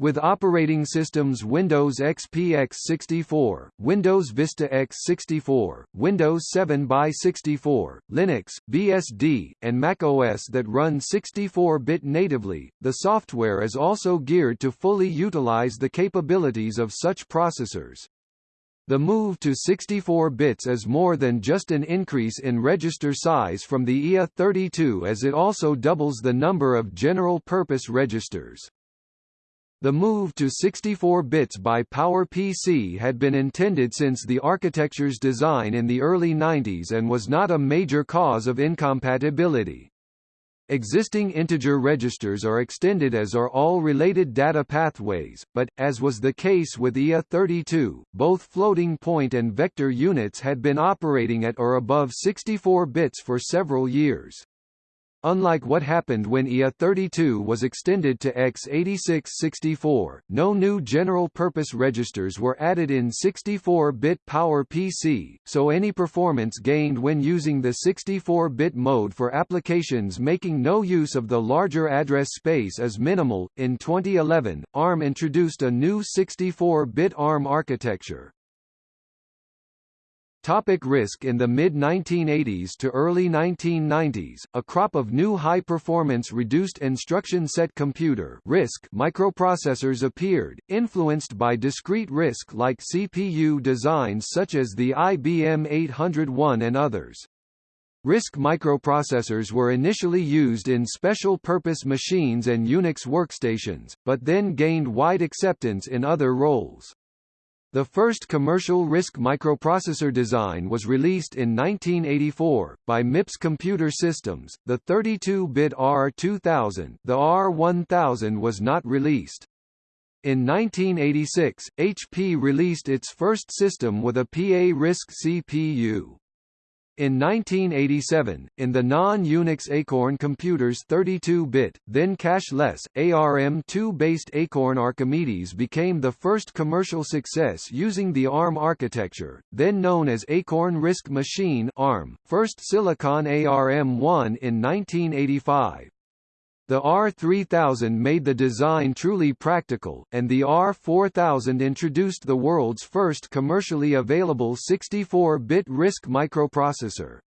With operating systems Windows XP x64, Windows Vista x64, Windows 7 by 64, Linux, BSD, and Mac OS that run 64-bit natively, the software is also geared to fully utilize the capabilities of such processors. The move to 64 bits is more than just an increase in register size from the IA32 as it also doubles the number of general-purpose registers. The move to 64 bits by PowerPC had been intended since the architecture's design in the early 90s and was not a major cause of incompatibility. Existing integer registers are extended as are all related data pathways, but, as was the case with IA32, both floating point and vector units had been operating at or above 64 bits for several years. Unlike what happened when IA32 was extended to x86-64, no new general-purpose registers were added in 64-bit PowerPC, so any performance gained when using the 64-bit mode for applications making no use of the larger address space is minimal. In 2011, ARM introduced a new 64-bit ARM architecture, Topic RISC In the mid-1980s to early 1990s, a crop of new high-performance reduced instruction set computer RISC microprocessors appeared, influenced by discrete RISC like CPU designs such as the IBM 801 and others. RISC microprocessors were initially used in special-purpose machines and Unix workstations, but then gained wide acceptance in other roles. The first commercial RISC microprocessor design was released in 1984, by MIPS Computer Systems, the 32-bit R2000 the R1000 was not released. In 1986, HP released its first system with a PA RISC CPU. In 1987, in the non-Unix Acorn Computers 32-bit, then cache-less, ARM2-based Acorn Archimedes became the first commercial success using the ARM architecture, then known as Acorn RISC Machine ARM, first Silicon ARM1 in 1985. The R3000 made the design truly practical, and the R4000 introduced the world's first commercially available 64-bit RISC microprocessor.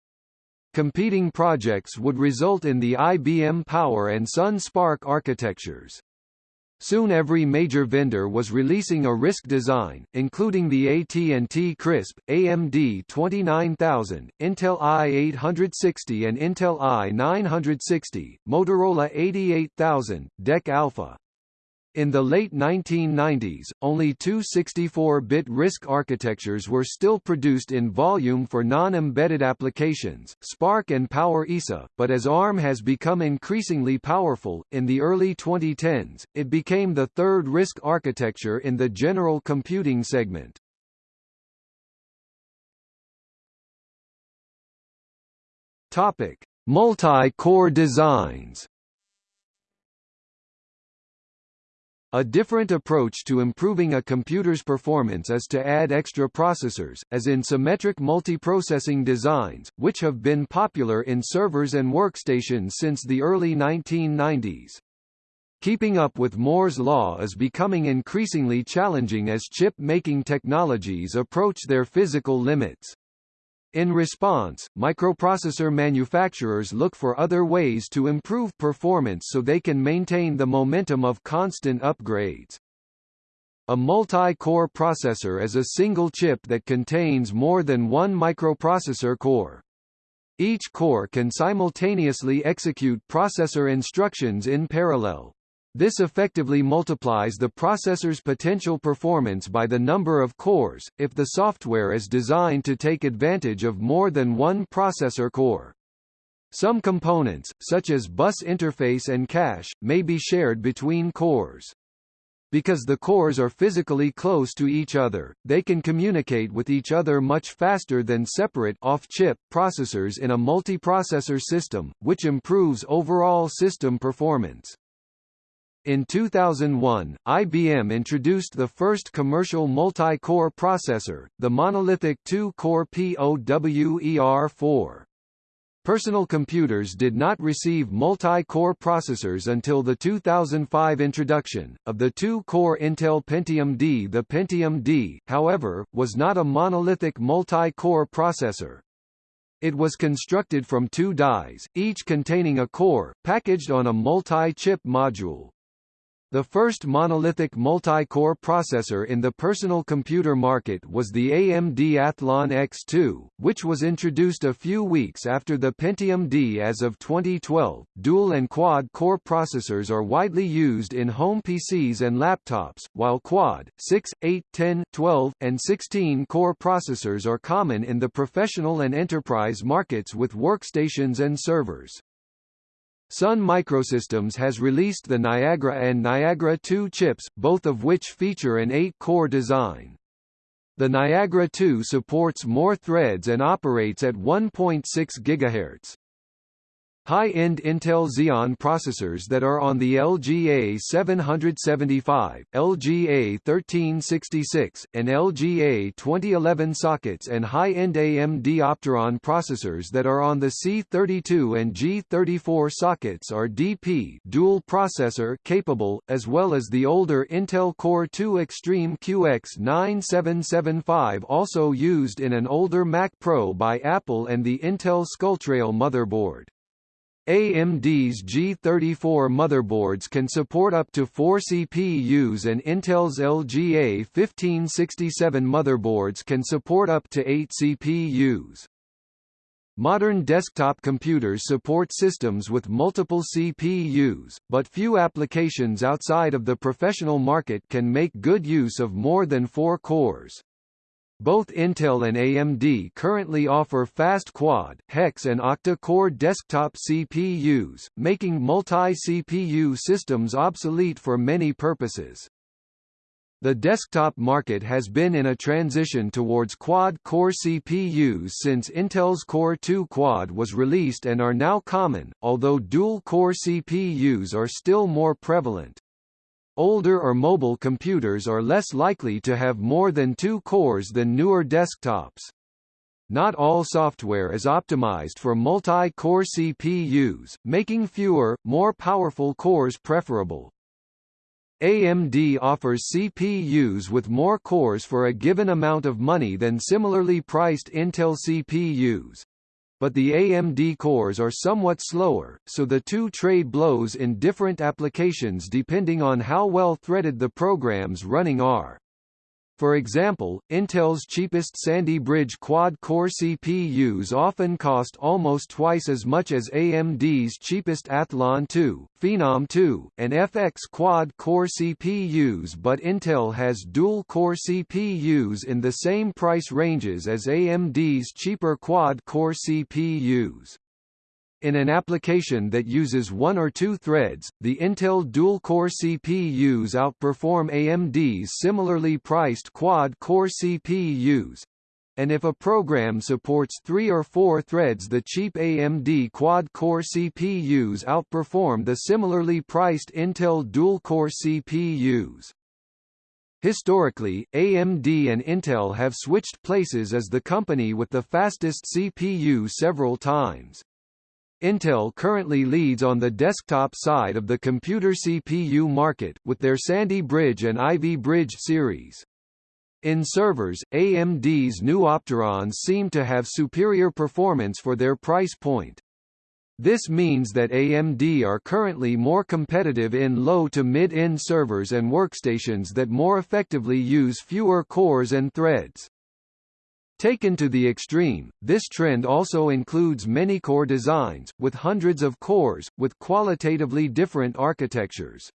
Competing projects would result in the IBM Power and Sun SPARC architectures. Soon every major vendor was releasing a RISC design, including the AT&T CRISP, AMD 29000, Intel i860 and Intel i960, Motorola 88000, DEC Alpha. In the late 1990s, only two 64-bit RISC architectures were still produced in volume for non-embedded applications, SPARC and PowerISA, but as ARM has become increasingly powerful, in the early 2010s, it became the third RISC architecture in the general computing segment. Multi-core designs. A different approach to improving a computer's performance is to add extra processors, as in symmetric multiprocessing designs, which have been popular in servers and workstations since the early 1990s. Keeping up with Moore's law is becoming increasingly challenging as chip-making technologies approach their physical limits. In response, microprocessor manufacturers look for other ways to improve performance so they can maintain the momentum of constant upgrades. A multi-core processor is a single chip that contains more than one microprocessor core. Each core can simultaneously execute processor instructions in parallel. This effectively multiplies the processor's potential performance by the number of cores, if the software is designed to take advantage of more than one processor core. Some components, such as bus interface and cache, may be shared between cores. Because the cores are physically close to each other, they can communicate with each other much faster than separate off-chip processors in a multiprocessor system, which improves overall system performance. In 2001, IBM introduced the first commercial multi-core processor, the monolithic 2-core POWER4. Personal computers did not receive multi-core processors until the 2005 introduction, of the two-core Intel Pentium D. The Pentium D, however, was not a monolithic multi-core processor. It was constructed from two dies, each containing a core, packaged on a multi-chip module. The first monolithic multi-core processor in the personal computer market was the AMD Athlon X2, which was introduced a few weeks after the Pentium D as of 2012. Dual and quad core processors are widely used in home PCs and laptops, while quad, 6, 8, 10, 12, and 16 core processors are common in the professional and enterprise markets with workstations and servers. Sun Microsystems has released the Niagara and Niagara 2 chips, both of which feature an 8-core design. The Niagara 2 supports more threads and operates at 1.6 GHz. High-end Intel Xeon processors that are on the LGA 775, LGA 1366, and LGA 2011 sockets and high-end AMD Opteron processors that are on the C32 and G34 sockets are DP dual processor capable, as well as the older Intel Core 2 Extreme QX9775 also used in an older Mac Pro by Apple and the Intel Skulltrail motherboard. AMD's G34 motherboards can support up to 4 CPUs and Intel's LGA 1567 motherboards can support up to 8 CPUs. Modern desktop computers support systems with multiple CPUs, but few applications outside of the professional market can make good use of more than four cores. Both Intel and AMD currently offer fast quad, hex and octa-core desktop CPUs, making multi-CPU systems obsolete for many purposes. The desktop market has been in a transition towards quad-core CPUs since Intel's Core 2 Quad was released and are now common, although dual-core CPUs are still more prevalent. Older or mobile computers are less likely to have more than two cores than newer desktops. Not all software is optimized for multi-core CPUs, making fewer, more powerful cores preferable. AMD offers CPUs with more cores for a given amount of money than similarly priced Intel CPUs, but the AMD cores are somewhat slower, so the two trade blows in different applications depending on how well threaded the programs running are. For example, Intel's cheapest Sandy Bridge quad-core CPUs often cost almost twice as much as AMD's cheapest Athlon 2, Phenom 2, and FX quad-core CPUs but Intel has dual-core CPUs in the same price ranges as AMD's cheaper quad-core CPUs. In an application that uses one or two threads, the Intel dual-core CPUs outperform AMD's similarly priced quad-core CPUs. And if a program supports three or four threads the cheap AMD quad-core CPUs outperform the similarly priced Intel dual-core CPUs. Historically, AMD and Intel have switched places as the company with the fastest CPU several times. Intel currently leads on the desktop side of the computer CPU market, with their Sandy Bridge and Ivy Bridge series. In servers, AMD's new Opterons seem to have superior performance for their price point. This means that AMD are currently more competitive in low to mid-end servers and workstations that more effectively use fewer cores and threads. Taken to the extreme, this trend also includes many core designs, with hundreds of cores, with qualitatively different architectures.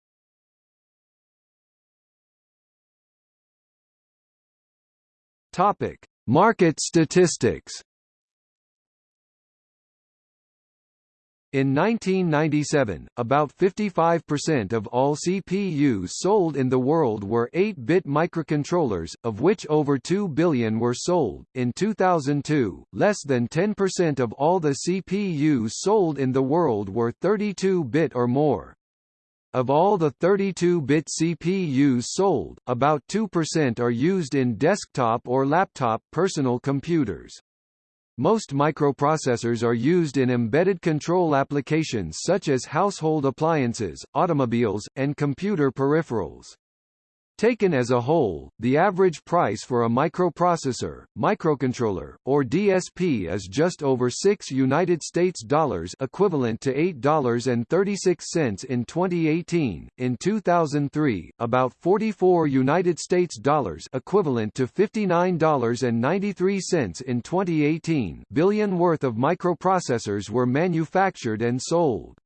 Topic: Market statistics. In 1997, about 55% of all CPUs sold in the world were 8-bit microcontrollers, of which over 2 billion were sold. In 2002, less than 10% of all the CPUs sold in the world were 32-bit or more. Of all the 32-bit CPUs sold, about 2% are used in desktop or laptop personal computers. Most microprocessors are used in embedded control applications such as household appliances, automobiles, and computer peripherals. Taken as a whole, the average price for a microprocessor, microcontroller, or DSP is just over 6 United States dollars equivalent to $8.36 in 2018. In 2003, about 44 United States dollars equivalent to $59.93 in 2018 billion worth of microprocessors were manufactured and sold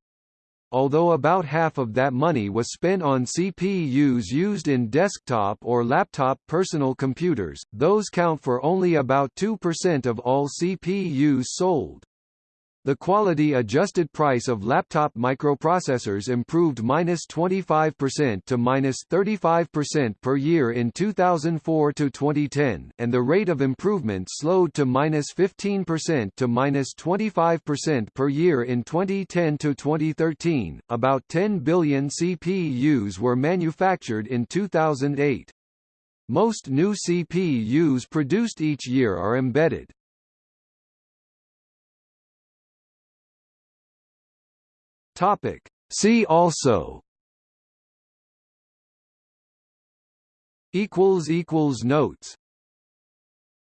although about half of that money was spent on CPUs used in desktop or laptop personal computers, those count for only about 2% of all CPUs sold. The quality-adjusted price of laptop microprocessors improved -25% to -35% per year in 2004 to 2010, and the rate of improvement slowed to -15% to -25% per year in 2010 to 2013. About 10 billion CPUs were manufactured in 2008. Most new CPUs produced each year are embedded. Topic. See also equals equals notes